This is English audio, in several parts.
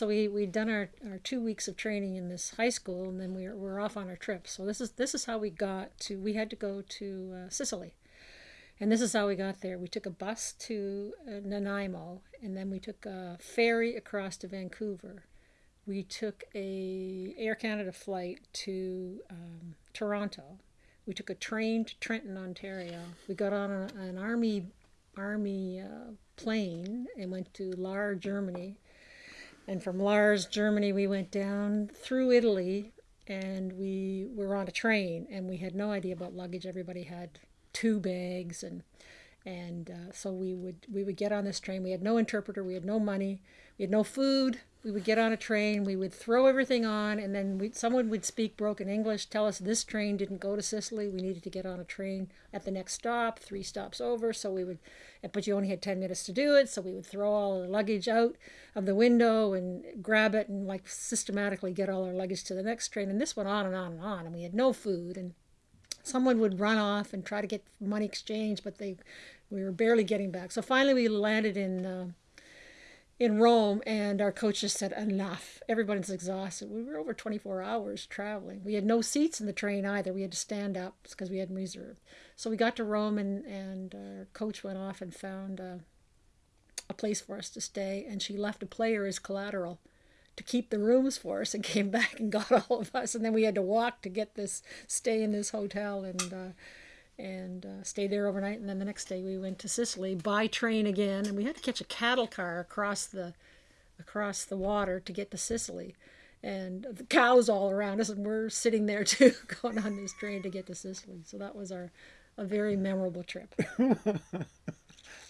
So we we'd done our, our two weeks of training in this high school, and then we were, we were off on our trip. So this is this is how we got to. We had to go to uh, Sicily, and this is how we got there. We took a bus to uh, Nanaimo, and then we took a ferry across to Vancouver. We took a Air Canada flight to um, Toronto. We took a train to Trenton, Ontario. We got on a, an army army uh, plane and went to Lahr, Germany. And from Lars, Germany, we went down through Italy and we were on a train and we had no idea about luggage. Everybody had two bags and and uh, so we would we would get on this train. We had no interpreter. We had no money. We had no food. We would get on a train. We would throw everything on, and then someone would speak broken English, tell us this train didn't go to Sicily. We needed to get on a train at the next stop, three stops over. So we would, but you only had ten minutes to do it. So we would throw all the luggage out of the window and grab it and like systematically get all our luggage to the next train. And this went on and on and on. And we had no food and someone would run off and try to get money exchange, but they we were barely getting back. So finally, we landed in uh, in Rome, and our coach just said, "Enough! Everybody's exhausted." We were over 24 hours traveling. We had no seats in the train either. We had to stand up because we hadn't reserved. So we got to Rome, and and our coach went off and found uh, a place for us to stay, and she left a player as collateral to keep the rooms for us and came back and got all of us and then we had to walk to get this stay in this hotel and uh, and uh, stay there overnight and then the next day we went to Sicily by train again and we had to catch a cattle car across the across the water to get to Sicily. And the cows all around us and we're sitting there too going on this train to get to Sicily. So that was our a very memorable trip.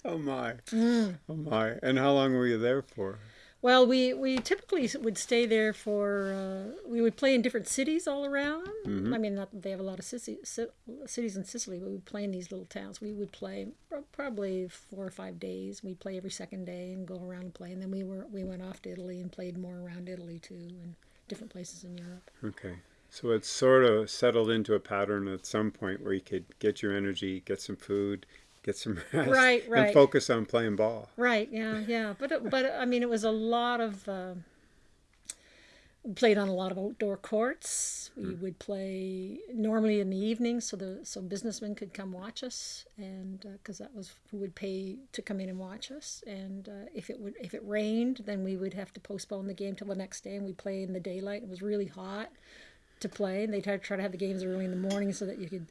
Oh my. Mm. oh my. And how long were you there for well, we, we typically would stay there for, uh, we would play in different cities all around. Mm-hmm. I mean, not that they have a lot of cities in Sicily, but we would play in these little towns. We would play probably four or five days. We'd play every second day and go around and play. And then we were we went off to Italy and played more around Italy too and different places in Europe. Okay. So it's sort of settled into a pattern at some point where you could get your energy, get some food, get some rest, right, right, and focus on playing ball. Right. Yeah. Yeah. But but I mean, it was a lot of. Uh, played on a lot of outdoor courts. We mm. would play normally in the evening, so the so businessmen could come watch us, and because uh, that was who would pay to come in and watch us. And uh, if it would if it rained, then we would have to postpone the game till the next day, and we'd play in the daylight. It was really hot to play, and they tried to try to have the games early in the morning so that you could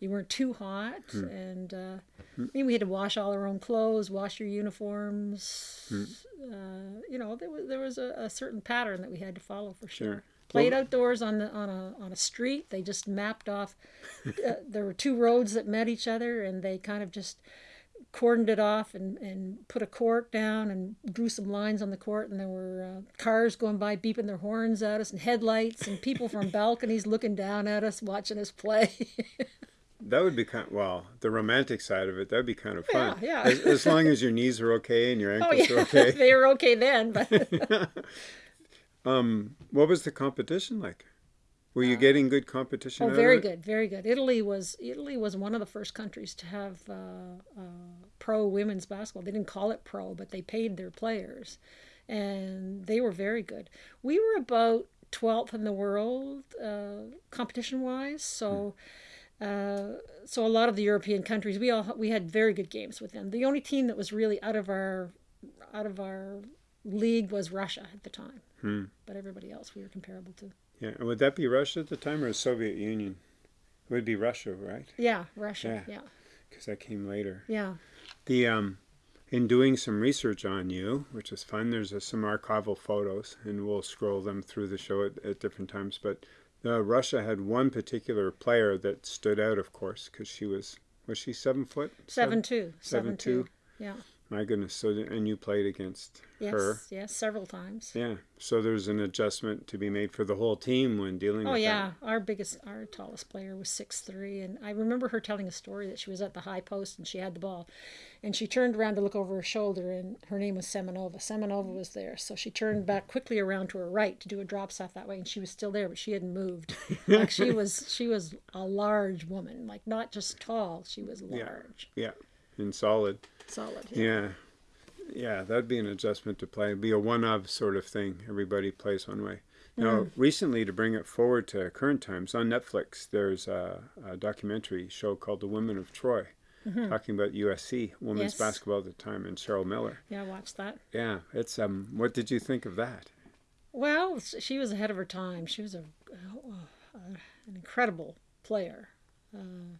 you weren't too hot, hmm. and uh, hmm. I mean, we had to wash all our own clothes, wash your uniforms. Hmm. Uh, you know, there was there was a, a, certain pattern that we had to follow for sure. sure. Played well, outdoors on the on a on a street. They just mapped off. uh, there were two roads that met each other, and they kind of just cordoned it off and, and put a court down and drew some lines on the court and there were uh, cars going by beeping their horns at us and headlights and people from balconies looking down at us watching us play that would be kind of, well the romantic side of it that would be kind of fun. Yeah, yeah. as, as, long as your knees are okay and your oh, ankles oh, yeah. are okay. They were okay then but um what was the competition like? Were you uh, getting good competition oh very good very good. Italy was italy was one of the first countries to have uh, uh, pro women's basketball. They didn't call it pro but they paid their players and they were very good. We were about 12th in the world uh, competition wise so hmm uh, so a lot of the European countries, we all we had very good games with them. The only team that was really out of our out of our league was Russia at the time, hmm. but everybody else we were comparable to. Yeah, and would that be Russia at the time or the Soviet Union? It would be Russia, right? Yeah, Russia. Yeah, because yeah. that came later. Yeah. The um, in doing some research on you, which is fun. There's uh, some archival photos, and we'll scroll them through the show at, at different times. But uh, Russia had one particular player that stood out, of course, because she was was she seven foot? Seven, seven two. Seven, seven two. two. Yeah. My goodness. So and you played against yes, her. Yes, several times. Yeah. So there's an adjustment to be made for the whole team when dealing oh, yeah. That. Our biggest our tallest player was six three and I remember her telling a story that she was at the high post and she had the ball and she turned around to look over her shoulder and her name was Semenova. Semenova was there. So she turned back quickly around to her right to do a drop shot that way and she was still there but she hadn't moved. like she was she was a large woman, like not just tall, she was large. Yeah. yeah. And solid. Solid. yeah. yeah yeah, that'd be an adjustment to play. It'd be a one-of sort of thing. Everybody plays one way. Now, recently, to bring it forward to current times, on Netflix, there's a, a documentary show called The Women of Troy, talking about USC women's Yes. basketball at the time and Cheryl Miller. Yeah, I watched that. Yeah, it's um. What did you think of that? Well, she was ahead of her time. She was a, uh, an incredible player. Uh,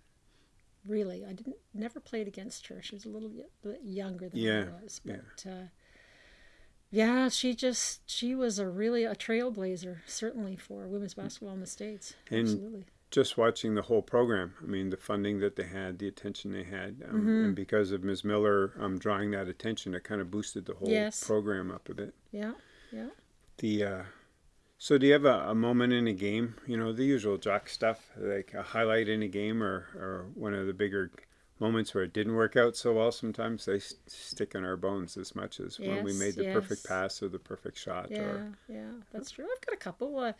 really, I didn't never played against her. She was a little bit younger than Yeah, I was, yeah. but uh, yeah, she just she was a really a trailblazer, certainly for women's basketball in the states. And- Absolutely. Just watching the whole program. I mean, the funding that they had, the attention they had, um, Mm-hmm. and because of Ms. Miller um, drawing that attention, it kind of boosted the whole Yes. program up a bit. Yeah, yeah. The uh, so do you have a, a moment in a game? You know, the usual jock stuff, like a highlight in a game, or or one of the bigger moments where it didn't work out so well. Sometimes they stick in our bones as much as when we made the perfect pass or the perfect shot. Yeah, Or yeah, that's true. I've got a couple. Uh,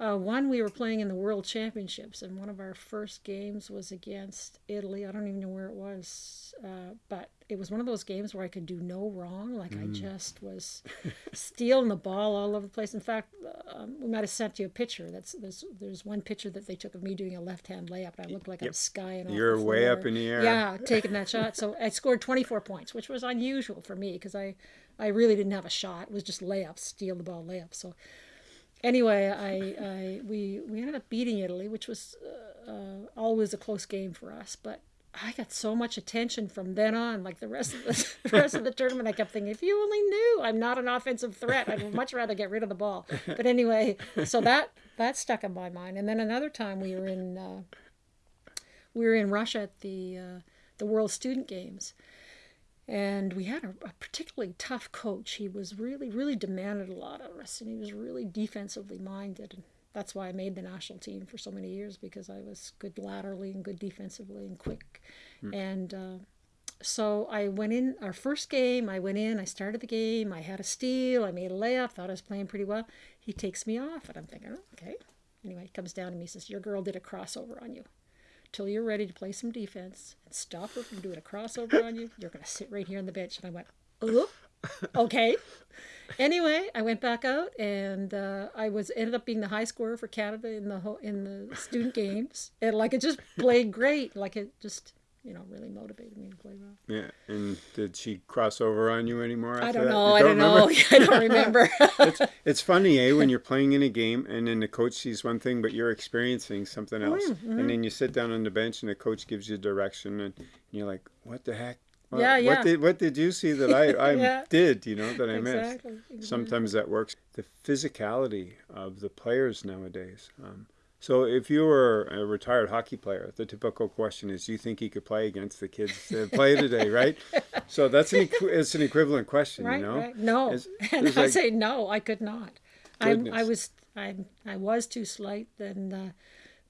uh, one we were playing in the World Championships, and one of our first games was against Italy. I don't even know where it was, uh, but it was one of those games where I could do no wrong. Like I just was stealing the ball all over the place. In fact, um, we might have sent you a picture. That's there's there's one picture that they took of me doing a left hand layup, and I looked like I Yep. was skying. You're the way up in the air. Yeah, taking that shot. So I scored 24 points, which was unusual for me because I, I really didn't have a shot. It was just layups, steal the ball layups. So anyway, I, I we we ended up beating Italy, which was uh, uh, always a close game for us. But I got so much attention from then on. Like the rest of the, the rest of the tournament, I kept thinking, if you only knew, I'm not an offensive threat. I'd much rather get rid of the ball. But anyway, so that that stuck in my mind. And then another time we were in. Uh, we were in Russia at the uh, the World Student Games, and we had a, a particularly tough coach. He was really, really demanded a lot of us, and he was really defensively minded. And that's why I made the national team for so many years because I was good laterally and good defensively and quick. And uh, so I went in our first game. I went in. I started the game. I had a steal. I made a layup. Thought I was playing pretty well. He takes me off, and I'm thinking, oh, okay. Anyway, he comes down to me. Says, "Your girl did a crossover on you." Till you're ready to play some defense and stop her from doing a crossover on you. You're going to sit right here on the bench. And I went, oh, okay. Anyway, I went back out and uh, I was ended up being the high scorer for Canada in the ho- in the student games. And like it just played great. Like it just you know really motivated me to play well. yeah, and did she cross over on you anymore? I don't know. You I don't know. I don't remember. It's funny, eh, when you're playing in a game and then the coach sees one thing, but you're experiencing something Oh, else. mm-hmm. And then you sit down on the bench and the coach gives you direction and you're like, what the heck? What, Yeah, yeah. What did, what did you see that I, I Yeah. did, you know, that I missed? exactly. exactly. Sometimes that works. The physicality of the players nowadays. Um, so if you were a retired hockey player, the typical question is, do you think you could play against the kids that play today, right? So that's an it's an equivalent question, Right, you know? right. No, It's- and it's I like- say no. I could not. I I was I I was too slight, and uh,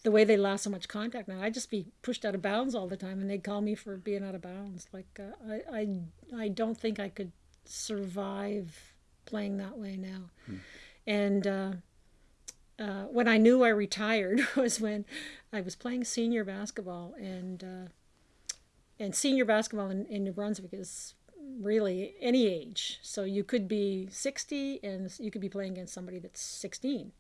the way they allow so much contact now, I'd just be pushed out of bounds all the time, and they'd call me for being out of bounds. Like uh, I I I don't think I could survive playing that way now, and. Uh, uh, when I knew I retired was when I was playing senior basketball, and uh, and senior basketball in, in New Brunswick is really any age. So you could be 60 and you could be playing against somebody that's 16.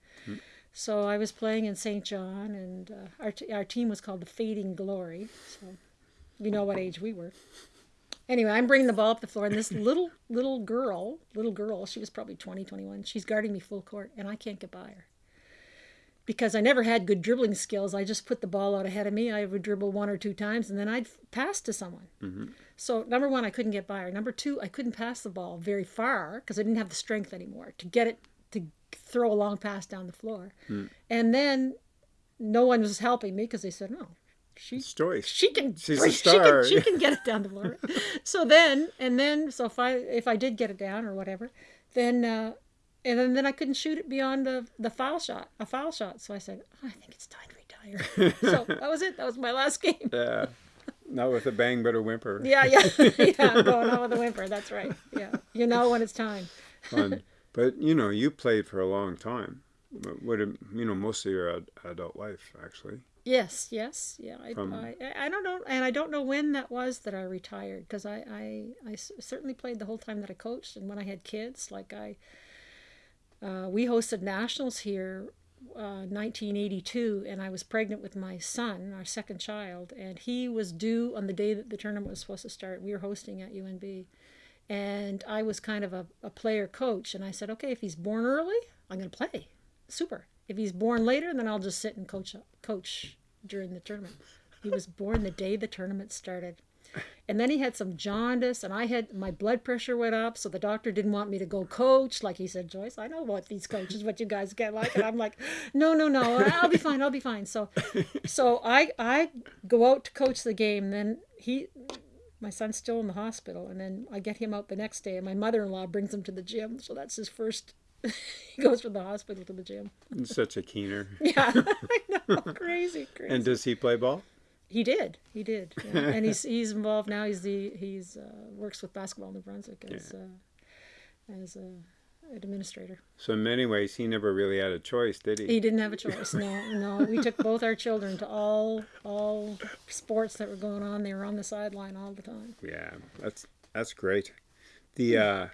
So I was playing in Saint John, and uh, our, t- our team was called the Fading Glory. So you know what age we were. Anyway, I'm bringing the ball up the floor, and this little little girl, little girl, she was probably 20, 21, she's guarding me full court, and I can't get by her because I never had good dribbling skills. I just put the ball out ahead of me. I would dribble one or two times, and then I'd pass to someone. So number one, I couldn't get by her. Number two, I couldn't pass the ball very far because I didn't have the strength anymore to get it to throw a long pass down the floor. And then no one was helping me because they said, "No, she Story. she can She's a she star. can, she can get it down the floor." so then and then so if I if I did get it down or whatever, then. Uh, and then, then I couldn't shoot it beyond the, the foul shot, a foul shot. So I said, oh, I think it's time to retire. so that was it. That was my last game. Yeah. Not with a bang, but a whimper. Yeah, yeah, yeah. Going on with a whimper. That's right. Yeah, you know when it's time. Fun. But, you know, you played for a long time. What you know, most of your ad- adult life, actually. Yes, yes, yeah. I, From- I, I don't know, and I don't know when that was that I retired because I, I certainly played the whole time that I coached, and when I had kids, like I, uh, we hosted nationals here, uh, 1982, and I was pregnant with my son, our second child, and he was due on the day that the tournament was supposed to start. We were hosting at UNB, and I was kind of a, a player coach, and I said, okay, if he's born early, I'm going to play. Super. If he's born later, then I'll just sit and coach coach during the tournament. He was born the day the tournament started. And then he had some jaundice, and I had my blood pressure went up, so the doctor didn't want me to go coach. Like he said, Joyce, I know what these coaches, what you guys get like, and I'm like, no, no, no, I'll be fine, I'll be fine. So, so I I go out to coach the game. Then he, my son's still in the hospital, and then I get him out the next day, and my mother-in-law brings him to the gym. So that's his first. he goes from the hospital to the gym. Such a keener. Yeah, I know, crazy, crazy. And does he play ball? He did. He did. Yeah. and he's he's involved now. He's the he's uh, works with basketball in New Brunswick as uh, as a administrator. So in many ways, he never really had a choice, did he? He didn't have a choice. No, no. We took both our children to all all sports that were going on. They were on the sideline all the time. Yeah, that's that's great. The uh,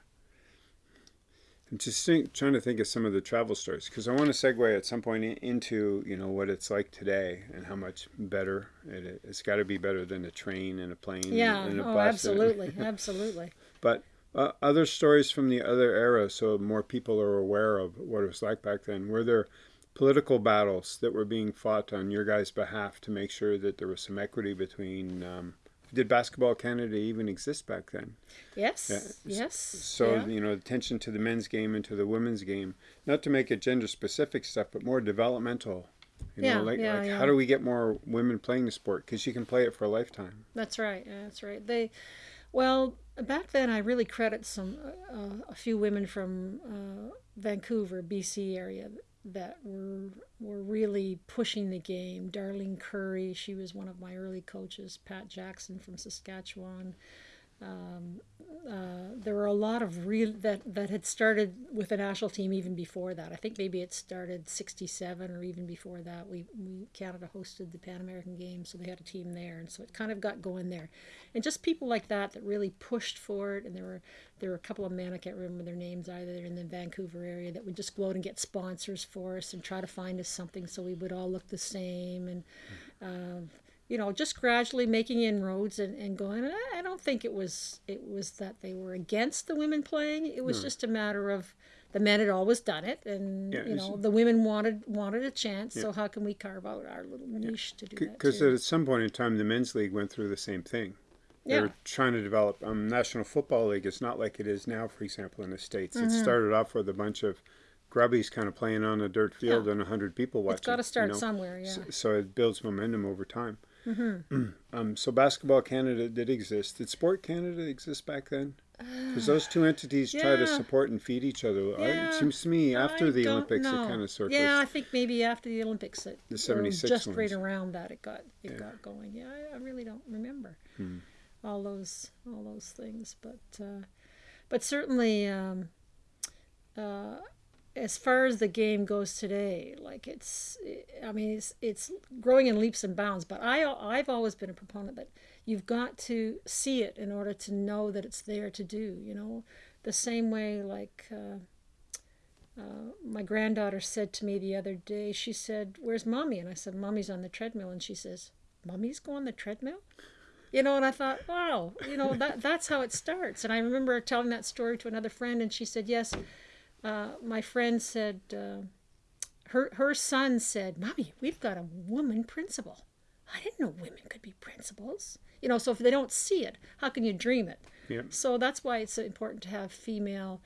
I'm just think, trying to think of some of the travel stories because I want to segue at some point in- into you know what it's like today and how much better it is. It's got to be better than a train and a plane Yeah. and a Oh, bus. absolutely, absolutely. But uh, other stories from the other era, so more people are aware of what it was like back then. Were there political battles that were being fought on your guys' behalf to make sure that there was some equity between? Um, did Basketball Canada even exist back then? Yes. Yeah. Yes. So yeah. you know, attention to the men's game and to the women's game, not to make it gender specific stuff, but more developmental. You Yeah, know, like, yeah, like yeah. how do we get more women playing the sport? Because you can play it for a lifetime. That's right. yeah, That's right. They, well, back then I really credit some uh, a few women from uh, Vancouver, BC area that were were really pushing the game. Darlene Curry, she was one of my early coaches. Pat Jackson from Saskatchewan. Um, uh, there were a lot of real that that had started with the national team even before that. I think maybe it started '67 or even before that. We, we Canada hosted the Pan American Games, so they had a team there, and so it kind of got going there. And just people like that that really pushed for it. And there were there were a couple of men I can't remember their names either. In the Vancouver area that would just go out and get sponsors for us and try to find us something so we would all look the same and. Uh, you know, just gradually making inroads and, and going. And I, I don't think it was it was that they were against the women playing. It was just a matter of the men had always done it, and Yeah, you know the women wanted wanted a chance. So how can we carve out our little niche to do that? Because at some point in time, the men's league went through the same thing. They Yeah. were trying to develop um, National Football League. It's not like it is now, for example, in the states. Mm-hmm. It started off with a bunch of grubbies kind of playing on a dirt field Yeah. and a hundred people watching. it's got to start you know? somewhere. Yeah. So, so it builds momentum over time. Mm-hmm. um, so Basketball Canada did exist. Did Sport Canada exist back then? Because those two entities try to support and feed each other. Yeah, it seems to me after I the Olympics, know. it kind of sort of. Yeah. I think maybe after the Olympics, it, The or 76 just right around that, it got it got going. Yeah, I, I really don't remember Hmm. all those all those things, but uh, but certainly. Um, uh, as far as the game goes today, like it's, I mean, it's it's growing in leaps and bounds. But I I've always been a proponent that you've got to see it in order to know that it's there to do. You know, the same way like uh, uh, my granddaughter said to me the other day. She said, "Where's mommy?" And I said, "Mommy's on the treadmill." And she says, "Mommy's go on the treadmill." You know, and I thought, wow, you know, that that's how it starts. And I remember telling that story to another friend, and she said, yes. Uh, my friend said, uh, her her son said, "Mommy, we've got a woman principal. I didn't know women could be principals. You know, so if they don't see it, how can you dream it? Yep. So that's why it's important to have female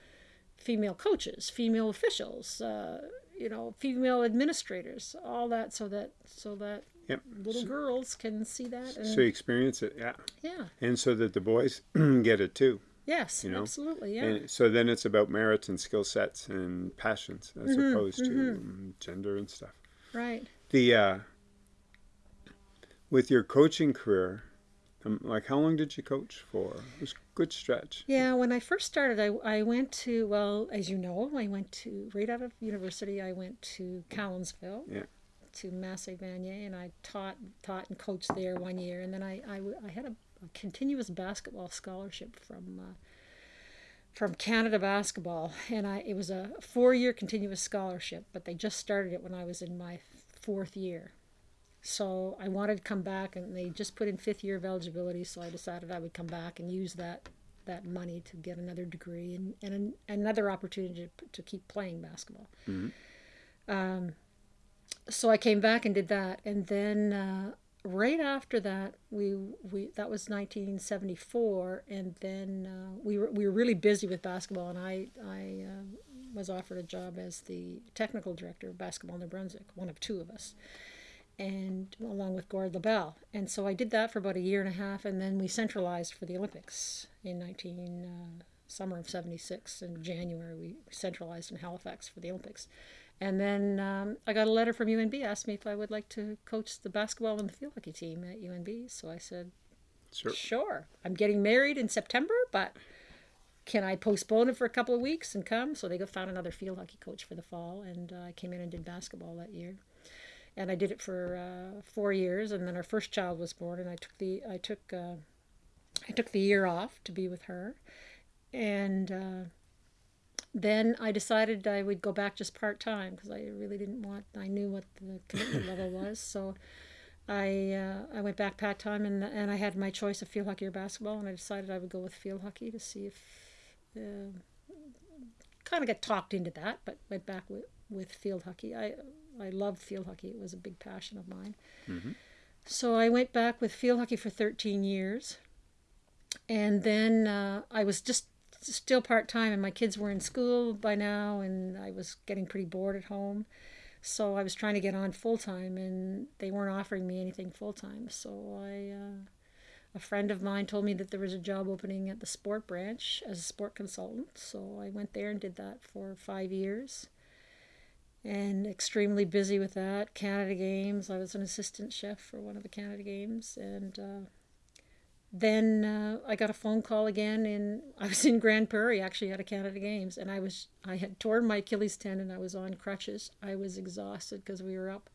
female coaches, female officials, uh, you know, female administrators, all that, so that so that Yep. little girls can see that. And, So you experience it, yeah, yeah. and so that the boys get it too. Yes. you know, absolutely. Yeah. And so then it's about merits and skill sets and passions as Mm-hmm, opposed to um, gender and stuff. right. The uh, with your coaching career, um, like how long did you coach for? It was a good stretch. Yeah, when I first started, I, I went to, well, as you know, I went to, right out of university, I went to Cowansville. Yeah. to Massey Vanier, and I taught taught and coached there one year, and then I I, I had a, a, continuous basketball scholarship from. Uh, from Canada Basketball, and I it was a four-year continuous scholarship, but they just started it when I was in my fourth year. So I wanted to come back, and they just put in fifth year of eligibility. So I decided I would come back and use that that money to get another degree and, and an, another opportunity to, to keep playing basketball. Mm-hmm. Um, so I came back and did that, and then uh, right after that, we we that was 1974, and then uh, we were we were really busy with basketball, and I I uh, was offered a job as the technical director of basketball in New Brunswick, one of two of us, and along with Gord LaBelle, and so I did that for about a year and a half, and then we centralized for the Olympics in 19 uh, summer of 76 in January we centralized in Halifax for the Olympics and then um, I got a letter from UNB, asked me if I would like to coach the basketball and the field hockey team at UNB. So I said, sure. sure. I'm getting married in September, but can I postpone it for a couple of weeks and come? So they found another field hockey coach for the fall, and uh, I came in and did basketball that year. And I did it for uh, four years, and then our first child was born, and I took the I took uh, I took the year off to be with her, and uh, then I decided I would go back just part time because I really didn't want. I knew what the commitment level was, so I uh, I went back part time and and I had my choice of field hockey or basketball, and I decided I would go with field hockey to see if. Uh, kind of got talked into that, but went back with, with field hockey. I I loved field hockey; it was a big passion of mine. Mm-hmm. So I went back with field hockey for 13 years, and then uh, I was just still part time, and my kids were in school by now, and I was getting pretty bored at home. So I was trying to get on full time, and they weren't offering me anything full time. So I, uh, a friend of mine told me that there was a job opening at the sport branch as a sport consultant. So I went there and did that for five years, and extremely busy with that. Canada Games, I was an assistant chef for one of the Canada Games, and uh, then uh, I got a phone call again, and I was in Grande Prairie actually at a Canada Games, and I was I had torn my Achilles tendon. I was on crutches. I was exhausted because we were up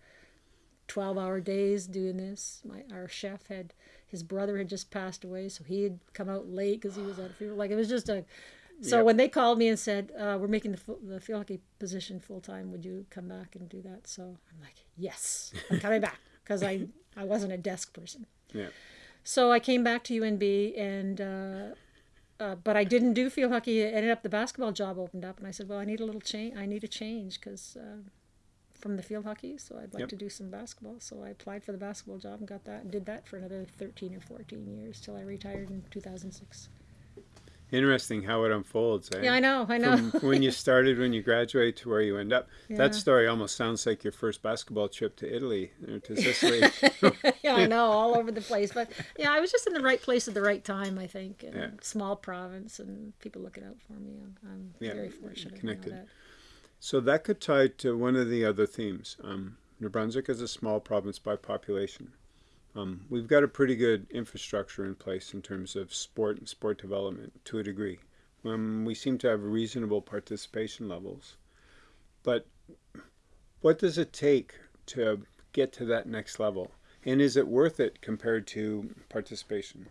twelve hour days doing this. My our chef had his brother had just passed away, so he had come out late because he was out of funeral. Like it was just a. So yep. when they called me and said uh, we're making the the field hockey position full time, would you come back and do that? So I'm like, yes, I'm coming back because I I wasn't a desk person. Yeah. So I came back to UNB and. Uh, uh, but I didn't do field hockey. It ended up the basketball job opened up, and I said, "Well, I need a little change. I need a change because uh, from the field hockey, so I'd like yep. to do some basketball." So I applied for the basketball job and got that, and did that for another thirteen or fourteen years till I retired in two thousand six. Interesting how it unfolds. Eh? Yeah, I know, I know. From when you started, when you graduate, to where you end up. Yeah. That story almost sounds like your first basketball trip to Italy or to Sicily. yeah, I know, all over the place. But yeah, I was just in the right place at the right time, I think. And yeah. Small province, and people looking out for me. I'm, I'm yeah, very fortunate. Connected. That. So that could tie to one of the other themes. Um, New Brunswick is a small province by population. Um, we've got a pretty good infrastructure in place in terms of sport and sport development to a degree. Um, we seem to have reasonable participation levels. But what does it take to get to that next level? And is it worth it compared to participation?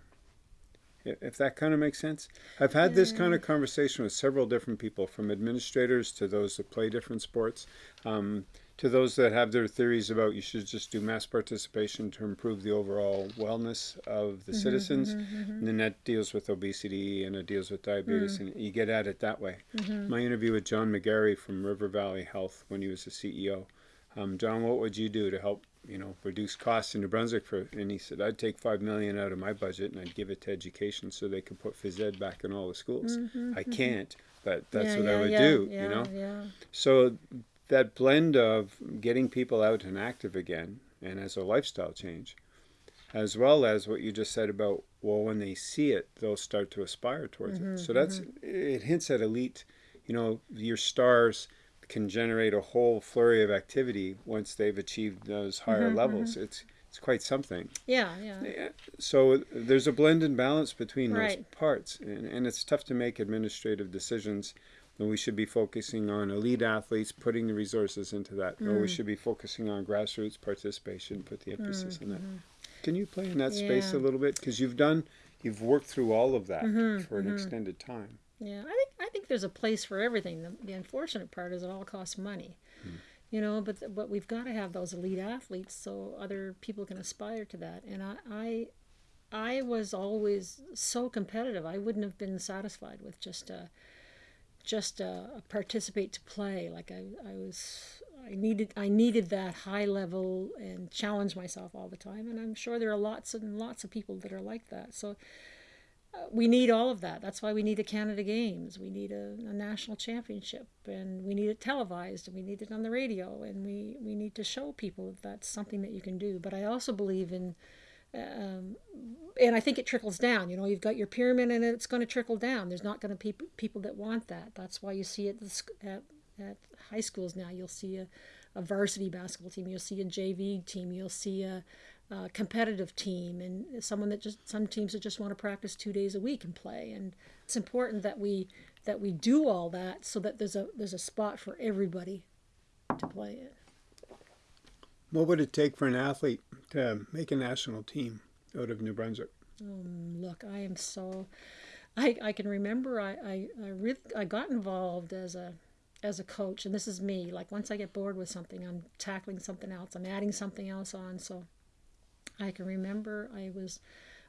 If that kind of makes sense. I've had this kind of conversation with several different people, from administrators to those that play different sports. Um, to those that have their theories about you should just do mass participation to improve the overall wellness of the mm-hmm, citizens, mm-hmm, mm-hmm. and then that deals with obesity and it deals with diabetes, mm. and you get at it that way. Mm-hmm. My interview with John McGarry from River Valley Health when he was the CEO. Um, John, what would you do to help you know reduce costs in New Brunswick? For and he said I'd take five million out of my budget and I'd give it to education so they could put phys ed back in all the schools. Mm-hmm, I mm-hmm. can't, but that's yeah, what yeah, I would yeah, do. you know. So that blend of getting people out and active again and as a lifestyle change, as well as what you just said about, well, when they see it, they'll start to aspire towards mm-hmm, it. So that's, mm-hmm. it hints at elite, you know, your stars can generate a whole flurry of activity once they've achieved those higher Mm-hmm, levels. It's, it's quite something. Yeah, yeah. So there's a blend and balance between those parts, and, and it's tough to make administrative decisions and we should be focusing on elite athletes, putting the resources into that. Or we mm. should be focusing on grassroots participation, put the emphasis mm, on that. Mm-hmm. Can you play in that space a little bit? Because you've done, you've worked through all of that mm-hmm, for an mm-hmm. extended time. Yeah, I think I think there's a place for everything. The, the unfortunate part is it all costs money, hmm. you know. But but we've got to have those elite athletes so other people can aspire to that. And I I, I was always so competitive. I wouldn't have been satisfied with just a just a, a participate to play. Like I I was. I needed I needed that high level and challenge myself all the time, and I'm sure there are lots and lots of people that are like that. So uh, we need all of that. That's why we need a Canada Games. We need a, a national championship, and we need it televised, and we need it on the radio, and we, we need to show people that that's something that you can do. But I also believe in, um, and I think it trickles down. You know, you've got your pyramid, and it's going to trickle down. There's not going to be people that want that. That's why you see it at, at high schools now. You'll see a, a varsity basketball team. You'll see a JV team. You'll see a uh, competitive team and someone that just some teams that just want to practice two days a week and play and it's important that we that we do all that so that there's a there's a spot for everybody to play in What would it take for an athlete to make a national team out of New Brunswick? look i am so i i can remember i i, I really i got involved as a as a coach and this is me. Like once i get bored with something i'm tackling something else i'm adding something else on. So I can remember I was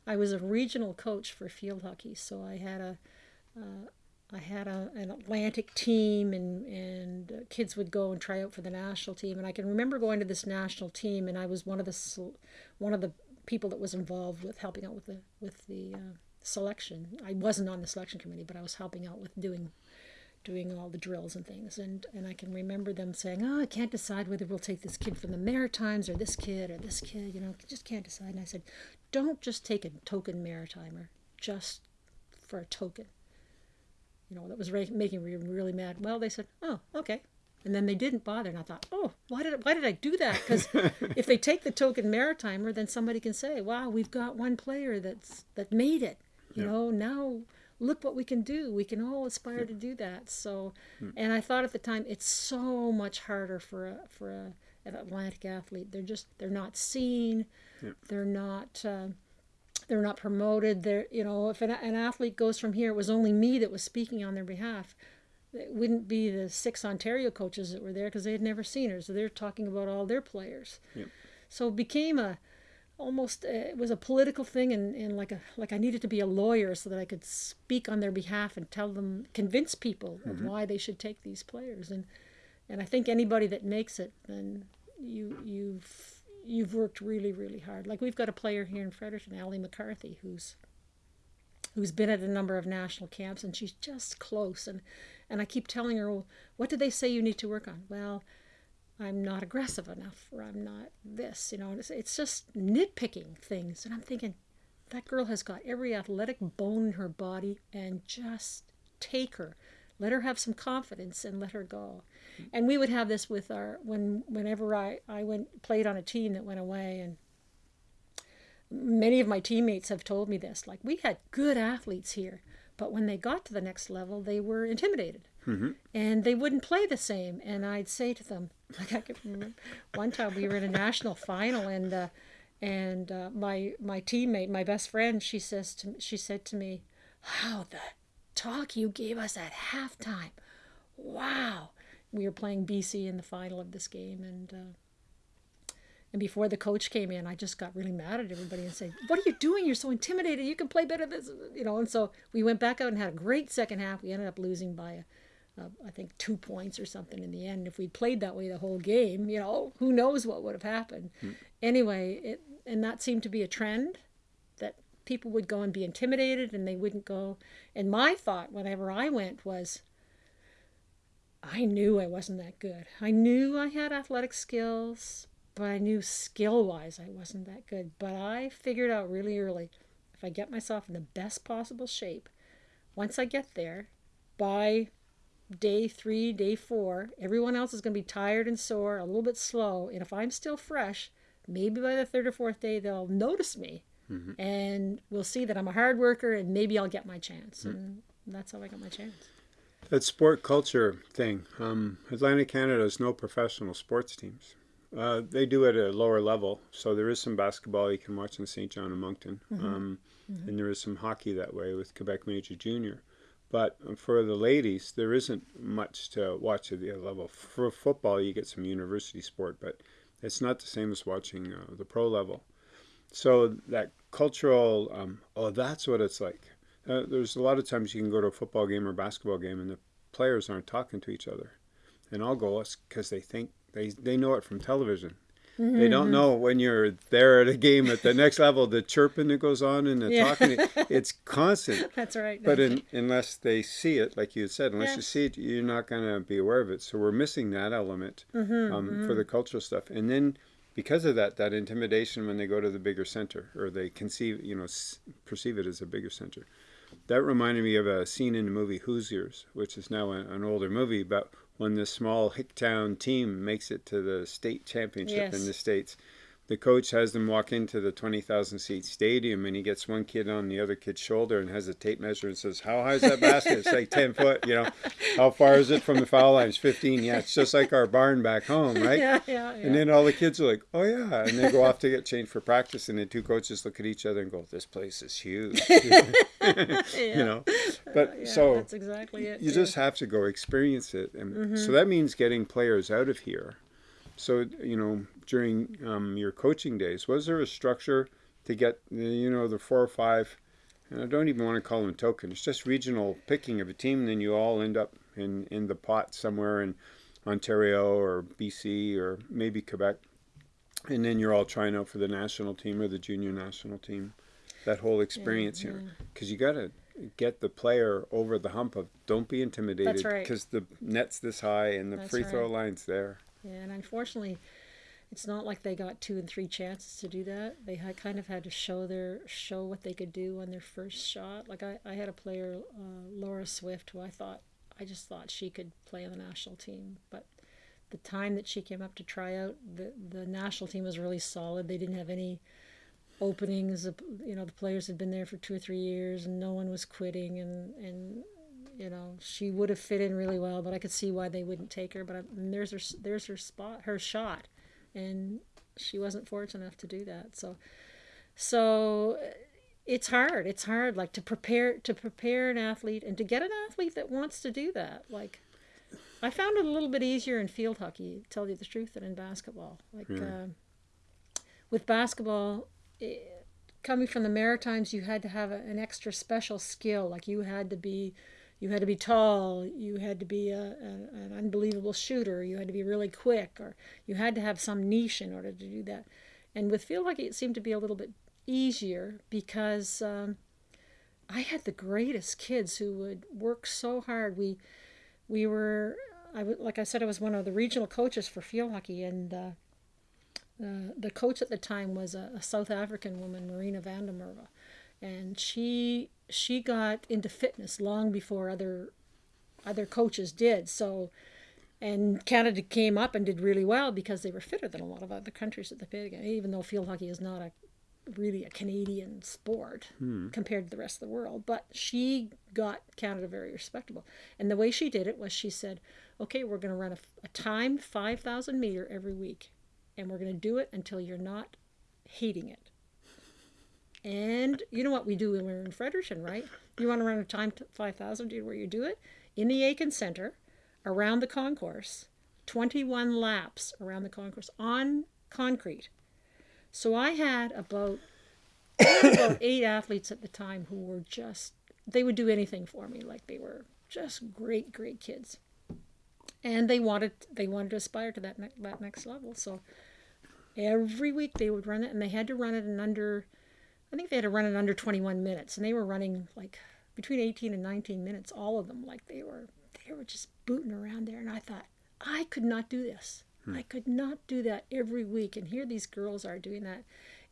I was a regional coach for field hockey, so I had a uh, I had a, an Atlantic team, and and uh, kids would go and try out for the national team. And I can remember going to this national team, and I was one of the one of the people that was involved with helping out with the with the uh, selection. I wasn't on the selection committee, but I was helping out with doing doing all the drills and things. And, and I can remember them saying, oh, I can't decide whether we'll take this kid from the Maritimes or this kid or this kid, you know, just can't decide. And I said, don't just take a token Maritimer just for a token. You know, that was making me really mad. Well, they said, oh, okay. And then they didn't bother. And I thought, oh, why did, why did I do that? Because if they take the token Maritimer, then somebody can say, wow, we've got one player that's that made it. You yeah. know, now look what we can do. We can all aspire to do that. So, and I thought at the time it's so much harder for a for a, an Atlantic athlete. They're just they're not seen. Yeah. They're not. Uh, they're not promoted. They're you know if an, an athlete goes from here, it was only me that was speaking on their behalf. It wouldn't be the six Ontario coaches that were there because they had never seen her. So they're talking about all their players. Yeah. So it became a almost uh, it was a political thing and, and like a like I needed to be a lawyer so that I could speak on their behalf and tell them convince people of why they should take these players and and I think anybody that makes it then you you've you've worked really really hard like we've got a player here in Fredericton Allie McCarthy who's who's been at a number of national camps and she's just close and and I keep telling her well, what do they say you need to work on well I'm not aggressive enough or I'm not this, you know. It's, it's just nitpicking things. And I'm thinking, that girl has got every athletic bone in her body and just take her. Let her have some confidence and let her go. And we would have this with our when whenever I, I went played on a team that went away and many of my teammates have told me this. Like we had good athletes here, but when they got to the next level they were intimidated. Mm-hmm. And they wouldn't play the same. And I'd say to them, like I could remember, one time we were in a national final, and uh, and uh, my my teammate, my best friend, she says to she said to me, how the talk you gave us at halftime, wow." We were playing BC in the final of this game, and uh, and before the coach came in, I just got really mad at everybody and said, "What are you doing? You're so intimidated. You can play better than this, you know." And so we went back out and had a great second half. We ended up losing by a uh, I think two points or something in the end. If we'd played that way the whole game, you know, who knows what would have happened. Hmm. Anyway, it and that seemed to be a trend people would go and be intimidated and they wouldn't go. And my thought whenever I went was, I knew I wasn't that good. I knew I had athletic skills, but I knew skill wise I wasn't that good. But I figured out really early if I get myself in the best possible shape, once I get there, by day three, day four, everyone else is going to be tired and sore, a little bit slow. And if I'm still fresh, maybe by the third or fourth day, they'll notice me Mm-hmm. and we'll see that I'm a hard worker and maybe I'll get my chance. And that's how I got my chance. That sport culture thing. Um, Atlantic Canada has no professional sports teams. Uh, they do it at a lower level, so there is some basketball you can watch in Saint John and Moncton, mm-hmm. Um, mm-hmm. and there is some hockey that way with Quebec Major Junior. But for the ladies, there isn't much to watch at the other level. For football, you get some university sport, but it's not the same as watching uh, the pro level. So that cultural, um, oh, that's what it's like. Uh, there's a lot of times you can go to a football game or basketball game and the players aren't talking to each other. And I'll go because they think they, they know it from television. Mm-hmm. They don't mm-hmm. know when you're there at a game at the next level, the chirping that goes on and the yeah. talking, it's constant. That's right. But in, unless they see it, like you said, unless yes. you see it, you're not going to be aware of it. So we're missing that element mm-hmm, um, mm-hmm. for the cultural stuff. And then because of that, that intimidation when they go to the bigger center or they conceive, you know, perceive it as a bigger center. That reminded me of a scene in the movie Hoosiers, which is now an older movie, but when this small Hicktown team makes it to the state championship yes. in the States the coach has them walk into the 20,000 seat stadium and he gets one kid on the other kid's shoulder and has a tape measure and says, How high is that basket? It's like 10 foot, you know. How far is it from the foul line? It's 15. Yeah, it's just like our barn back home, right? Yeah, yeah, yeah. And then all the kids are like, Oh, yeah. And they go off to get changed for practice and the two coaches look at each other and go, This place is huge. you know. But yeah, so that's exactly it. You just have to go experience it. And mm-hmm. so that means getting players out of here so, you know, during um, your coaching days, was there a structure to get, you know, the four or five, and I don't even want to call them tokens, it's just regional picking of a team, and then you all end up in, in the pot somewhere in Ontario or BC or maybe Quebec, and then you're all trying out for the national team or the junior national team. That whole experience yeah, yeah. here, because you got to get the player over the hump of don't be intimidated because right. the net's this high and the That's free throw right. line's there. Yeah, and unfortunately, it's not like they got two and three chances to do that. They had kind of had to show their show what they could do on their first shot. Like I, I had a player, uh, Laura Swift, who I thought I just thought she could play on the national team, but the time that she came up to try out, the the national team was really solid. They didn't have any openings. You know, the players had been there for two or three years, and no one was quitting, and and you know she would have fit in really well but i could see why they wouldn't take her but I, there's her there's her spot her shot and she wasn't fortunate enough to do that. So so it's hard. It's hard like to prepare to prepare an athlete and to get an athlete that wants to do that. Like i found it a little bit easier in field hockey tell you the truth than in basketball. Like uh, with basketball it, coming from the maritimes you had to have a, an extra special skill. Like you had to be you had to be tall, you had to be a, a, an unbelievable shooter, you had to be really quick, or you had to have some niche in order to do that. And with field hockey, it seemed to be a little bit easier because um, I had the greatest kids who would work so hard. We we were, I like I said, I was one of the regional coaches for field hockey, and uh, uh, the coach at the time was a, a South African woman, Marina van der Merwe, and she she got into fitness long before other other coaches did. So, and Canada came up and did really well because they were fitter than a lot of other countries at the again. Even though field hockey is not a really a Canadian sport hmm. compared to the rest of the world, but she got Canada very respectable. And the way she did it was she said, "Okay, we're going to run a, a timed 5,000 meter every week, and we're going to do it until you're not hating it." And you know what we do when we're in Fredericton, right? You want to run a time 5000, do you know where you do it? In the Aitken Center, around the concourse, 21 laps around the concourse on concrete. So I had about, about eight athletes at the time who were just, they would do anything for me. Like they were just great, great kids. And they wanted, they wanted to aspire to that, ne- that next level. So every week they would run it and they had to run it in under I think they had to run it under 21 minutes, and they were running like between 18 and 19 minutes, all of them. Like they were, they were just booting around there, and I thought I could not do this. Hmm. I could not do that every week, and here these girls are doing that,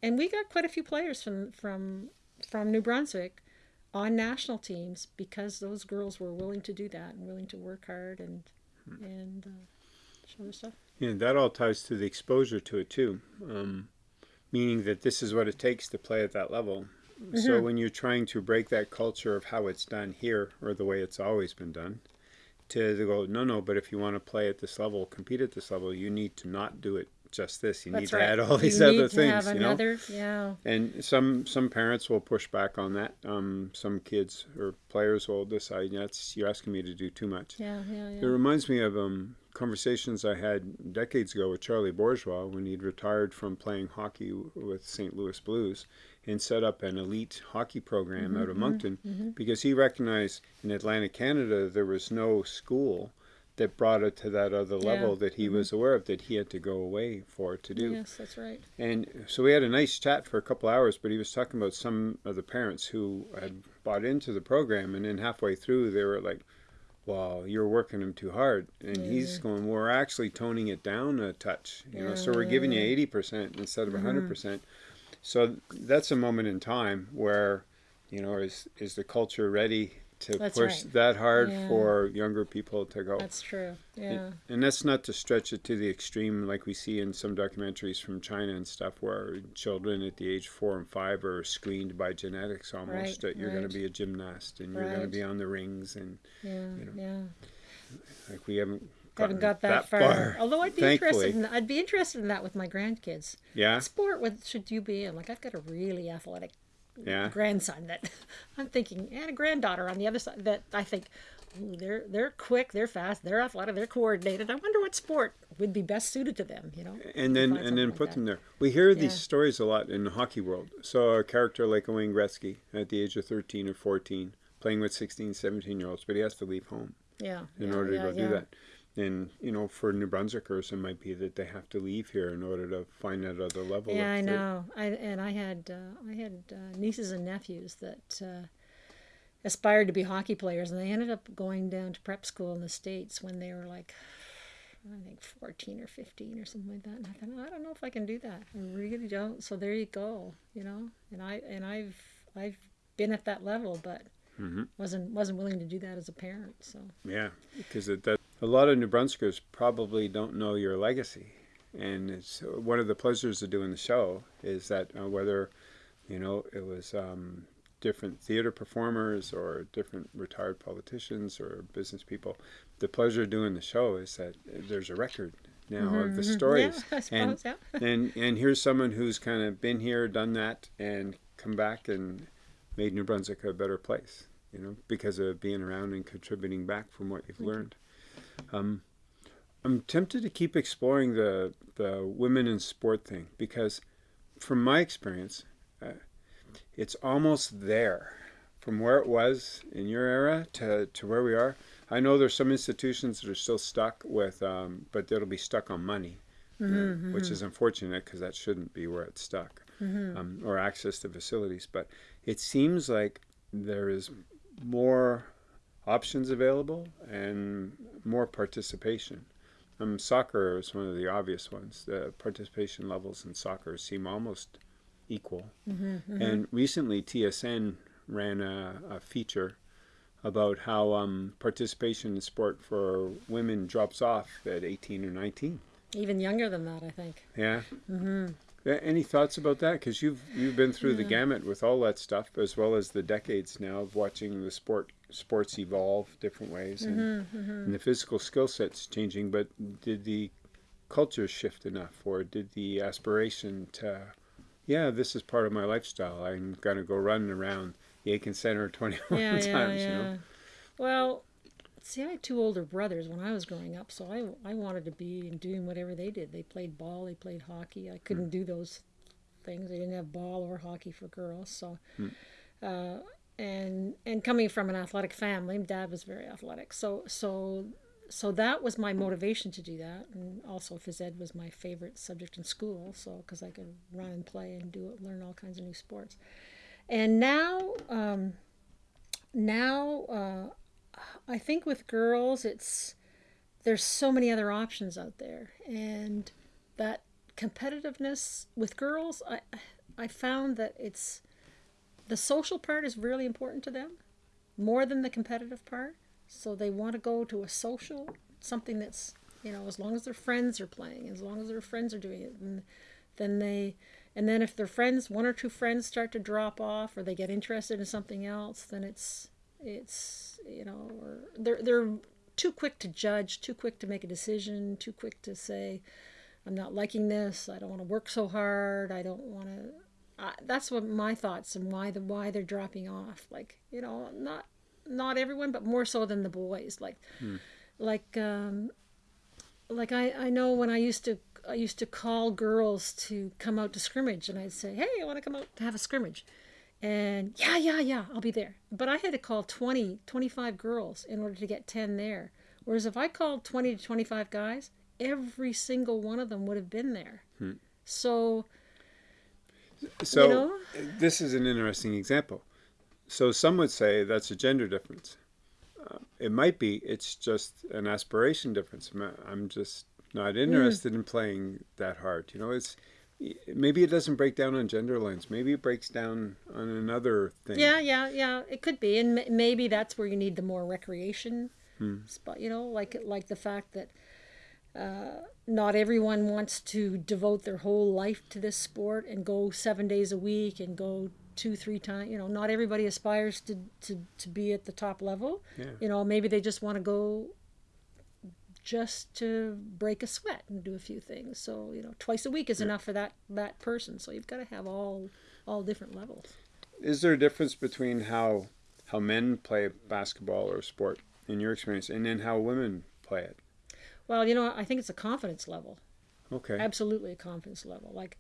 and we got quite a few players from from from New Brunswick on national teams because those girls were willing to do that and willing to work hard and hmm. and uh, show their stuff. Yeah, that all ties to the exposure to it too. Um, meaning that this is what it takes to play at that level. Mm -hmm. So when you're trying to break that culture of how it's done here or the way it's always been done, to go no no but if you want to play at this level compete at this level you need to not do it just this you That's need to add all these you need other to things have you know another, yeah. and some some parents will push back on that um, some kids or players will decide that's you're asking me to do too much Yeah, yeah, yeah. it reminds me of um, conversations I had decades ago with Charlie Bourgeois when he'd retired from playing hockey with St. Louis Blues and set up an elite hockey program Mm-hmm, out of Moncton because he recognized in Atlantic Canada there was no school that brought it to that other Yeah. level that he Mm-hmm. was aware of that he had to go away for to do. Yes, that's right. And so we had a nice chat for a couple hours, but he was talking about some of the parents who had bought into the program, and then halfway through they were like, "Wow, you're working him too hard," and he's going, "We're actually toning it down a touch, you know. So we're giving you eighty percent instead of 100 mm-hmm. percent." So that's a moment in time where, you know, is is the culture ready to That's push right. that hard Yeah. for younger people to go? That's true. Yeah. And that's not to stretch it to the extreme, like we see in some documentaries from China and stuff, where children at the age four and five are screened by genetics almost Right, that you're going to be a gymnast and you're going to be on the rings, and Yeah, know, yeah. like we haven't Haven't got that, far. Although I'd be thankfully. interested in I'd be interested in that with my grandkids. Yeah, What sport with should you be in? Like I've got a really athletic yeah, grandson that I'm thinking, and a granddaughter on the other side that I think, they're they're quick, they're fast, they're athletic, they're coordinated. I wonder what sport would be best suited to them. You know. and then and then like put that. them there. We hear these stories a lot in the hockey world. So a character like Wayne Gretzky at the age of 13 or 14, playing with 16, 17 year olds, but he has to leave home. Yeah. in yeah, order yeah, to go yeah. do that. And you know, for New Brunswickers, it might be that they have to leave here in order to find that other level. Yeah, I know. I and I had uh, I had uh, nieces and nephews that uh, aspired to be hockey players, and they ended up going down to prep school in the states when they were like, I think fourteen or fifteen or something like that. And I thought, I don't know if I can do that. I really don't. So there you go. You know, and I and I've I've been at that level, but Mhm. wasn't wasn't willing to do that as a parent. So Yeah, because it, that a lot of New Brunswickers probably don't know your legacy, and it's one of the pleasures of doing the show is that uh, whether you know it was um, different theater performers or different retired politicians or business people, the pleasure of doing the show is that there's a record now of the stories. yeah, I and. Yeah. and and here's someone who's kind of been here, done that, and come back and made New Brunswick a better place. You know, because of being around and contributing back from what you've learned. Um, I'm tempted to keep exploring the the women in sport thing because, from my experience, uh, it's almost there. From where it was in your era to, to where we are, I know there's some institutions that are still stuck with, um, but that'll be stuck on money uh, which is unfortunate because that shouldn't be where it's stuck, um, or access to facilities. But it seems like there is more options available and more participation. Um, soccer is one of the obvious ones. The participation levels in soccer seem almost equal. And recently, TSN ran a, a feature about how um, participation in sport for women drops off at 18 or 19. Even younger than that, I think. Yeah. Mm-hmm. Any thoughts about that? Because you've you've been through the gamut with all that stuff, as well as the decades now of watching the sport sports evolve different ways, and, mm-hmm, mm-hmm. and the physical skill sets changing. But did the culture shift enough, or did the aspiration to, yeah, this is part of my lifestyle. I'm gonna go running around the Aitken Center 21 yeah, times. yeah, You know. Well, see, I had two older brothers when I was growing up, so I I wanted to be and doing whatever they did. They played ball, they played hockey. I couldn't mm. do those things. They didn't have ball or hockey for girls, so. Mm. Uh, and and coming from an athletic family, dad was very athletic, so so so that was my motivation to do that, and also phys ed was my favorite subject in school, so because I could run and play and do learn all kinds of new sports. And now, um, now uh, I think with girls, it's there's so many other options out there, and that competitiveness with girls, I I found that it's the social part is really important to them, more than the competitive part. So they want to go to a social something that's you know as long as their friends are playing, as long as their friends are doing it, and then they and then if their friends one or two friends start to drop off or they get interested in something else then it's it's you know or they're they're too quick to judge, too quick to make a decision, too quick to say, I'm not liking this. I don't want to work so hard. I don't want to. Uh, that's what my thoughts and why the why they're dropping off. Like you know, not not everyone, but more so than the boys. Like Hmm. like um, like I I know when I used to I used to call girls to come out to scrimmage, and I'd say, Hey, I want to come out to have a scrimmage. And yeah, yeah, yeah, I'll be there. But I had to call 20, 25 girls in order to get 10 there. Whereas if I called 20 to 25 guys, every single one of them would have been there. So, So You know? this is an interesting example. So some would say that's a gender difference. Uh, it might be. It's just an aspiration difference. I'm- just not Hmm. interested in playing that hard. You know, it's maybe it doesn't break down on gender lines. Maybe it breaks down on another thing. yeah, yeah, yeah, it could be. And m- maybe that's where you need the more recreation spot, you know, like like the fact that uh, not everyone wants to devote their whole life to this sport and go seven days a week and go two, three times. You know, not everybody aspires to, to, to be at the top level. Yeah. You know, maybe they just want to go just to break a sweat and do a few things. So, you know, twice a week is enough for that, that person. So you've got to have all all different levels. Is there a difference between how how men play basketball or sport in your experience, and then how women play it? Well, you know, I think it's a confidence level. Okay. Absolutely a confidence level. Like,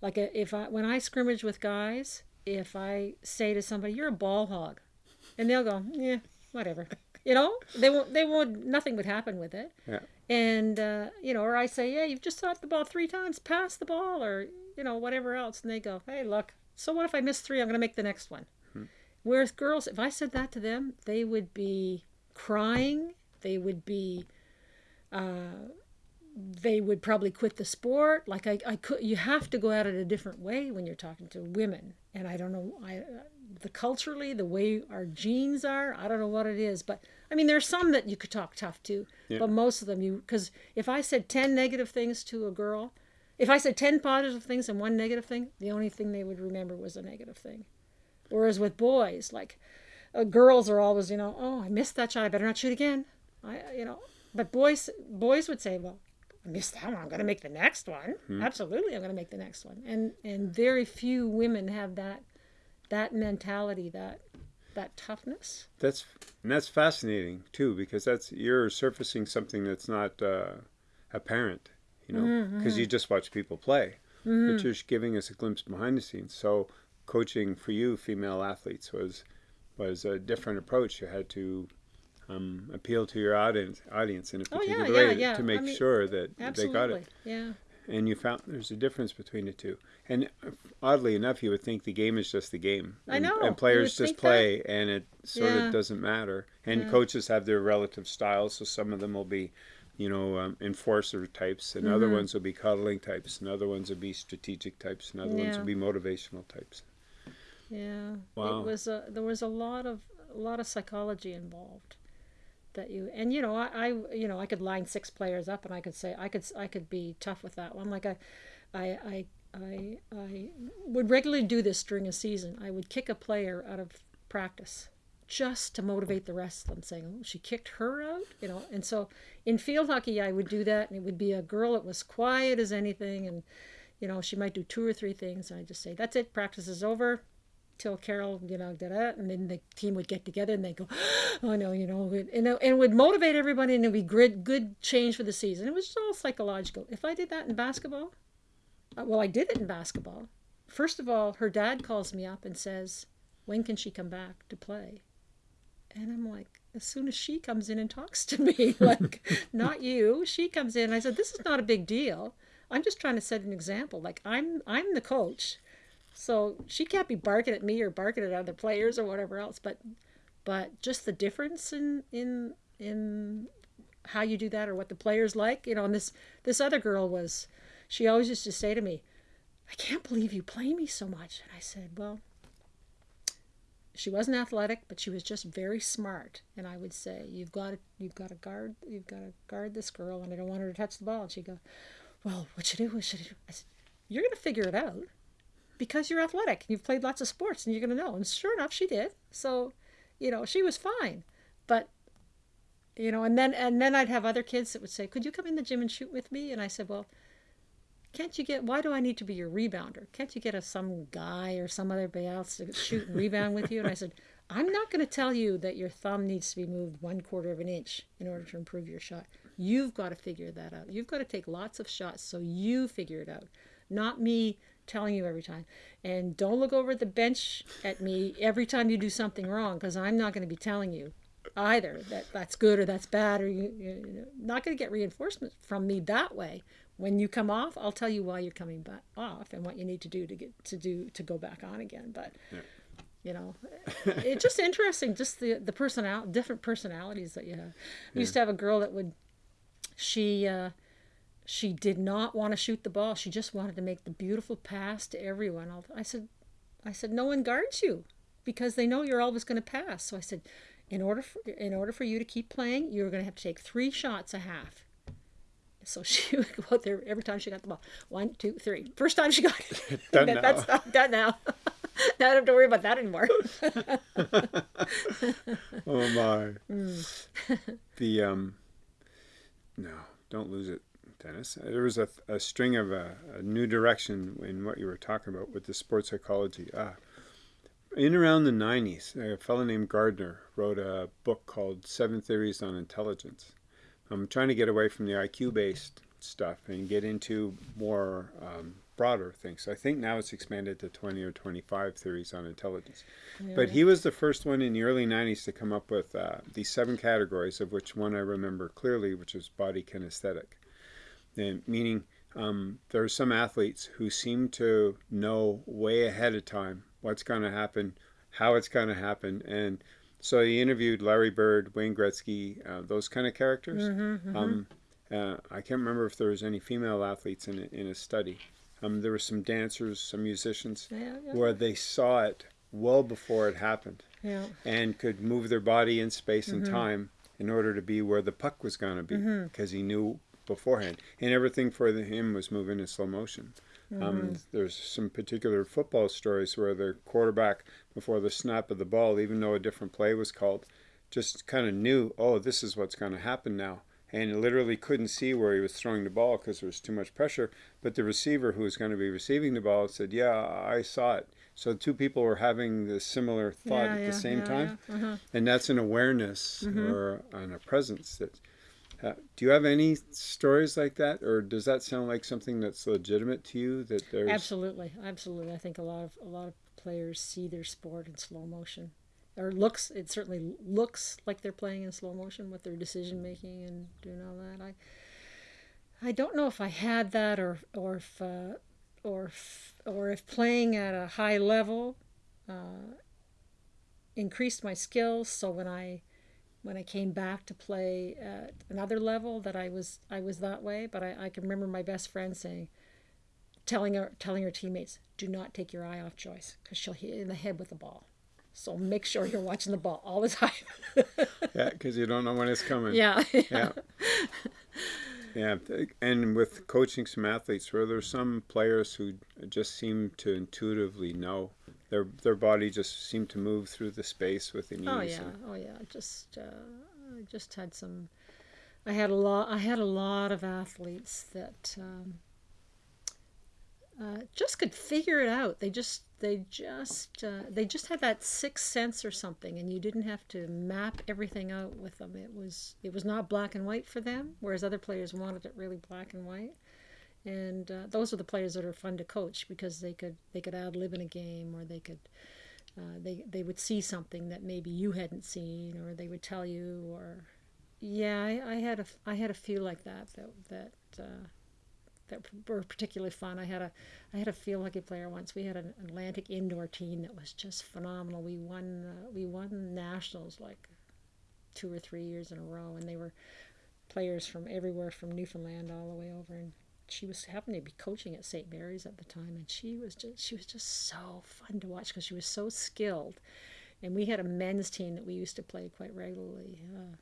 like a, if I when I scrimmage with guys, if I say to somebody, "You're a ball hog," and they'll go, "Yeah, whatever," you know, they won't. They won't. Nothing would happen with it. Yeah. And uh, you know, or I say, "Yeah, you've just shot the ball three times. Pass the ball," or you know, whatever else, and they go, "Hey, look. So what if I miss three? I'm going to make the next one." Whereas girls, if I said that to them, they would be crying. They would be they would probably quit the sport. Like I, I could, you have to go at it a different way when you're talking to women. And I don't know, I, uh, the culturally, the way our genes are, I don't know what it is. But I mean, there's some that you could talk tough to, Yeah. but most of them you, because if I said 10 negative things to a girl, if I said 10 positive things and one negative thing, the only thing they would remember was a negative thing. Whereas with boys, like uh, girls are always, you know, oh, I missed that shot. I better not shoot again. I, you know, but boys, boys would say, well, I missed that one. I'm going to make the next one. Hmm. Absolutely, I'm going to make the next one. And and very few women have that that mentality, that that toughness. That's and that's fascinating too because that's you're surfacing something that's not uh, apparent, you know, mm-hmm, because you mm-hmm. just watch people play, mm-hmm. but you're giving us a glimpse behind the scenes. So coaching for you, female athletes, was was a different approach. You had to um, appeal to your audience audience in a Oh, yeah, particular yeah, way yeah. to I make mean, sure that they got it. yeah. And you found there's a difference between the two. And oddly enough, you would think the game is just the game. I And, know, And players just think that. play, and it sort of doesn't matter. And coaches have their relative styles, so some of them will be, you know, um, enforcer types, and other Mm-hmm. ones will be coddling types, and other ones will be strategic types, and other ones will be motivational types. Yeah, Wow. it was a, there was a lot of a lot of psychology involved that you and you know I, I you know I could line six players up and I could say I could I could be tough with that one. Like I I I I, I would regularly do this during a season. I would kick a player out of practice just to motivate the rest of them saying oh, she kicked her out you know? And so in field hockey I would do that and it would be a girl that was quiet as anything and you know she might do two or three things and I just say that's it practice is over till Carol, you know, did it, and then the team would get together and they go, oh no, you know, and, and would motivate everybody and it would be good, good change for the season. It was all psychological. If I did that in basketball, uh, well, I did it in basketball. First of all, her dad calls me up and says, when can she come back to play? And I'm like, as soon as she comes in and talks to me, like, not you. She comes in. I said, this is not a big deal. I'm just trying to set an example. Like, I'm, I'm the coach. So she can't be barking at me or barking at other players or whatever else. But but just the difference in in in how you do that or what the players like, you know. And this this other girl was, she always used to say to me, "I can't believe you play me so much." And I said, "Well." She wasn't athletic, but she was just very smart. And I would say, "You've got to, you've got to guard, you've got to guard this girl, and I don't want her to touch the ball." And she'd go, "Well, what should I do? What should I do?" I said, "You're going to figure it out." Because you're athletic and you've played lots of sports and you're going to know. And sure enough, she did. So, you know, she was fine. But you know, and then and then I'd have other kids that would say, "Could you come in the gym and shoot with me?" And I said, "Well, can't you get? Why do I need to be your rebounder? Can't you get a some guy or some other else to shoot and rebound with you?" And I said, "I'm not going to tell you that your thumb needs to be moved one quarter of an inch in order to improve your shot. You've got to figure that out. You've got to take lots of shots so you figure it out, not me." Telling you every time. And don't look over the bench at me every time you do something wrong because I'm not going to be telling you either that that's good or that's bad or you, you're not going to get reinforcement from me that way when you come off i'll tell you why you're coming back off and what you need to do to get to do to go back on again but yeah. you know it's just interesting just the the personal different personalities that you have yeah. used to have a girl that would she uh she did not want to shoot the ball she just wanted to make the beautiful pass to everyone i said i said no one guards you because they know you're always going to pass so i said in order for, in order for you to keep playing, you're going to have to take three shots a half. So she would go out there every time she got the ball. One, two, three. First time she got it. done that, now. That's not done now. now I don't have to worry about that anymore. oh my. Mm. the um. No, don't lose it, Dennis. There was a, a string of a, a new direction in what you were talking about with the sports psychology. Ah, in around the 90s, a fellow named Gardner wrote a book called Seven Theories on Intelligence. I'm trying to get away from the IQ based stuff and get into more um, broader things. I think now it's expanded to 20 or 25 theories on intelligence. But he was the first one in the early 90s to come up with uh, these seven categories, of which one I remember clearly, which is body kinesthetic. And meaning um, there are some athletes who seem to know way ahead of time what's going to happen, how it's going to happen, and so he interviewed Larry Bird, Wayne Gretzky, uh, those kind of characters. Mm-hmm, mm-hmm. Um, uh, I can't remember if there was any female athletes in in a study. Um, there were some dancers, some musicians, yeah, yeah. where they saw it well before it happened, yeah. and could move their body in space mm-hmm. and time in order to be where the puck was going to be, because mm-hmm. he knew beforehand, and everything for him was moving in slow motion. Mm. Um, there's some particular football stories where the quarterback, before the snap of the ball, even though a different play was called, just kind of knew, oh, this is what's going to happen now. And literally couldn't see where he was throwing the ball because there was too much pressure. But the receiver who was going to be receiving the ball said, yeah, I saw it. So two people were having the similar thought yeah, at yeah, the same yeah, time. Uh-huh. And that's an awareness mm-hmm. or an, a presence that uh, do you have any stories like that, or does that sound like something that's legitimate to you? That there's absolutely, absolutely. I think a lot of a lot of players see their sport in slow motion, or looks. It certainly looks like they're playing in slow motion with their decision making and doing all that. I I don't know if I had that, or or if uh, or if, or if playing at a high level uh, increased my skills. So when I when I came back to play at another level that I was I was that way. But I, I can remember my best friend saying, telling her telling her teammates, do not take your eye off Joyce because she'll hit you in the head with the ball. So make sure you're watching the ball all the time. yeah, because you don't know when it's coming. Yeah. Yeah. yeah. And with coaching some athletes, were there some players who just seem to intuitively know their their body just seemed to move through the space with ease. Oh yeah, oh yeah. Just uh, I just had some. I had a lot. I had a lot of athletes that um, uh, just could figure it out. They just they just uh, they just had that sixth sense or something, and you didn't have to map everything out with them. It was it was not black and white for them, whereas other players wanted it really black and white and uh, those are the players that are fun to coach because they could they could ad lib in a game or they could uh, they they would see something that maybe you hadn't seen or they would tell you or yeah I, I had a I had a few like that that that uh, that were particularly fun. I had a I had a field hockey player once. We had an Atlantic indoor team that was just phenomenal. We won uh, we won nationals like two or three years in a row, and they were players from everywhere from Newfoundland all the way over and she was happened to be coaching at St. Mary's at the time, and she was just she was just so fun to watch because she was so skilled. And we had a men's team that we used to play quite regularly, uh,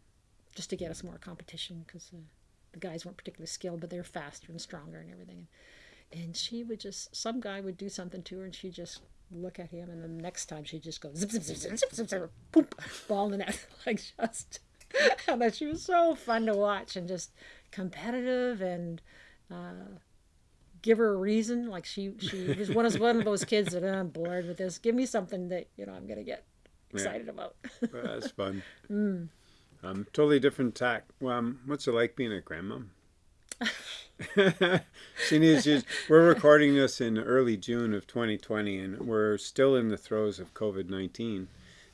just to get us more competition because uh, the guys weren't particularly skilled, but they were faster and stronger and everything. And she would just some guy would do something to her, and she'd just look at him, and the next time she'd just go zip zip zip zip zip zip, zip poop, ball in the net, like just that she was so fun to watch and just competitive and uh, give her a reason. Like she she was one of one of those kids that I'm bored with this. Give me something that you know I'm gonna get excited yeah. about. well, that's fun. Mm. Um, totally different tack. Um, what's it like being a grandmom? she needs you. We're recording this in early June of 2020, and we're still in the throes of COVID 19.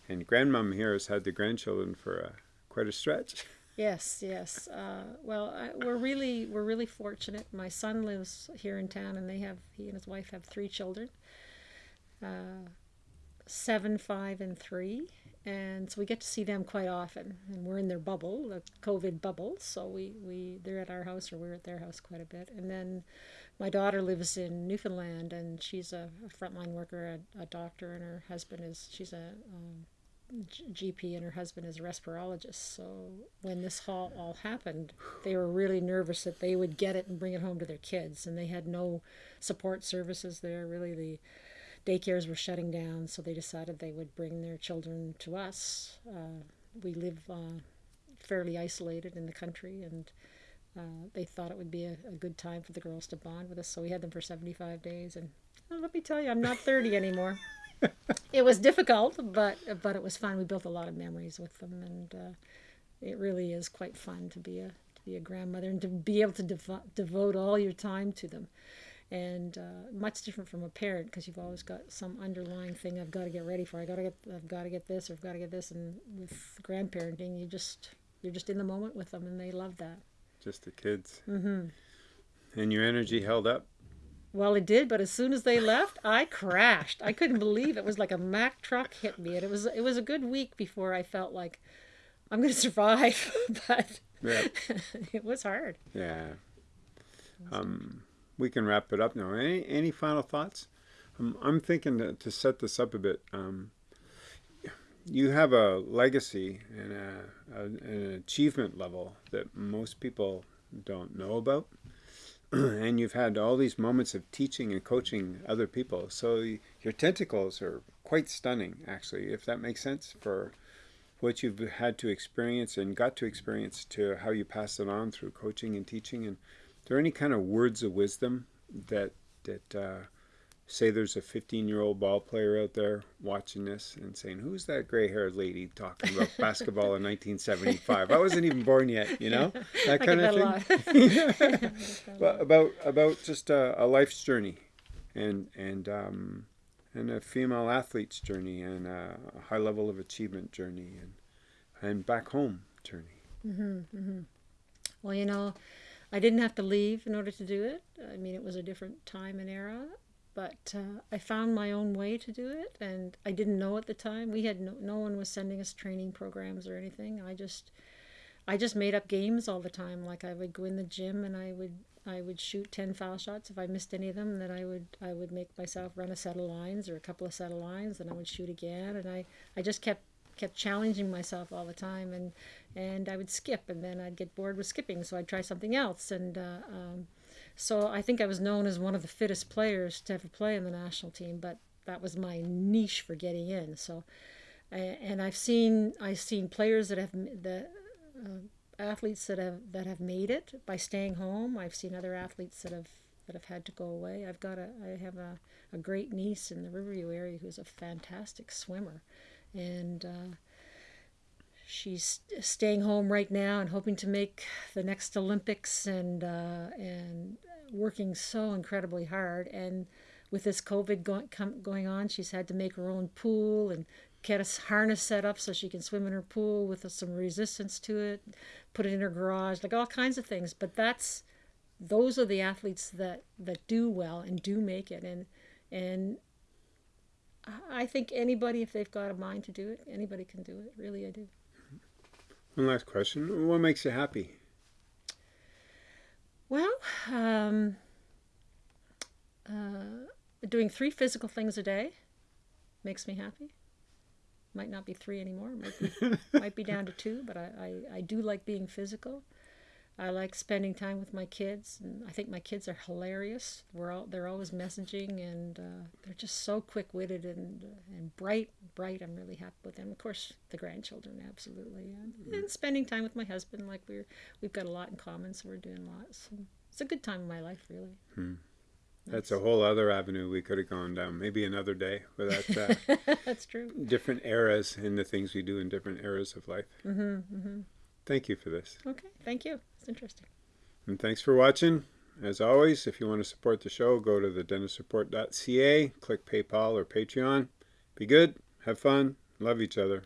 And grandmom here has had the grandchildren for a, quite a stretch. Yes, yes. Uh, well, I, we're really we're really fortunate. My son lives here in town, and they have he and his wife have three children, uh, seven, five, and three and so we get to see them quite often and we're in their bubble the covid bubble so we, we they're at our house or we're at their house quite a bit and then my daughter lives in newfoundland and she's a, a frontline worker a, a, doctor and her husband is she's a um, GP and her husband is a respirologist. So when this all, all happened, they were really nervous that they would get it and bring it home to their kids, and they had no support services there. Really, the daycares were shutting down, so they decided they would bring their children to us. Uh, we live uh, fairly isolated in the country, and uh, they thought it would be a, a, good time for the girls to bond with us. So we had them for 75 days, and well, let me tell you, I'm not 30 anymore. It was difficult, but but it was fun. We built a lot of memories with them, and uh, it really is quite fun to be a to be a grandmother and to be able to devo- devote all your time to them and uh, much different from a parent because you've always got some underlying thing I've got to get ready for. I got to get I've got to get this or I've got to get this. And with grandparenting, you just you're just in the moment with them, and they love that. Just the kids. Mm-hmm. And your energy held up. Well, it did, but as soon as they left, I crashed. I couldn't believe it was like a Mack truck hit me, and it was it was a good week before I felt like I'm going to survive, but it was hard. Yeah. Um, we can wrap it up now. Any any final thoughts? Um, I'm thinking to, to, set this up a bit. Um, you have a legacy and a, a, an achievement level that most people don't know about. and you've had all these moments of teaching and coaching other people. So your tentacles are quite stunning, actually, if that makes sense, for what you've had to experience and got to experience to how you pass it on through coaching and teaching and are there any kind of words of wisdom that that uh, say there's a 15 year old ball player out there watching this and saying who's that gray haired lady talking about basketball in 1975 i wasn't even born yet you know? That kind of thing? but about about just a, a, life's journey and and um, and a female athlete's journey and a high level of achievement journey and and back home journey. Mm-hmm, mm-hmm. well you know I didn't have to leave in order to do it. I mean, it was a different time and era, but uh, I found my own way to do it, and I didn't know at the time. We had no, no one was sending us training programs or anything. I just, I just made up games all the time. Like I would go in the gym and I would I would shoot 10 foul shots. If I missed any of them, then I would I would make myself run a set of lines or a couple of set of lines, and I would shoot again. And I, I just kept kept challenging myself all the time and and I would skip and then I'd get bored with skipping so I'd try something else and uh, um, so I think I was known as one of the fittest players to ever play in the national team but that was my niche for getting in. So and I've seen I've seen players that have the uh, athletes that have that have made it by staying home. I've seen other athletes that have that have had to go away. I've got a I have a, a great niece in the Riverview area who's a fantastic swimmer. And uh, she's staying home right now and hoping to make the next Olympics and uh, and working so incredibly hard. And with this COVID going going on, she's had to make her own pool and get a harness set up so she can swim in her pool with some resistance to it, put it in her garage, like all kinds of things. But that's those are the athletes that that do well and do make it and and I think anybody, if they've got a mind to do it, anybody can do it. Really, I do. One last question: What makes you happy? Well, um, uh, doing three physical things a day makes me happy. Might not be three anymore. Might be, might be down to two, but I, I, I do like being physical. I like spending time with my kids, and I think my kids are hilarious. We're all they're always messaging, and uh, they're just so quick witted and and bright. Bright. I'm really happy with them. Of course, the grandchildren, absolutely, and, and spending time with my husband. Like we're we've got a lot in common, so we're doing lots. So it's a good time in my life, really. Hmm. That's a whole other avenue we could have gone down. Maybe another day without that. That's true. different eras and the things we do in different eras of life. Mm-hmm, mm-hmm. Thank you for this. Okay, thank you. It's interesting. And thanks for watching. As always, if you want to support the show, go to thedentistsupport.ca, click PayPal or Patreon. Be good, have fun, love each other.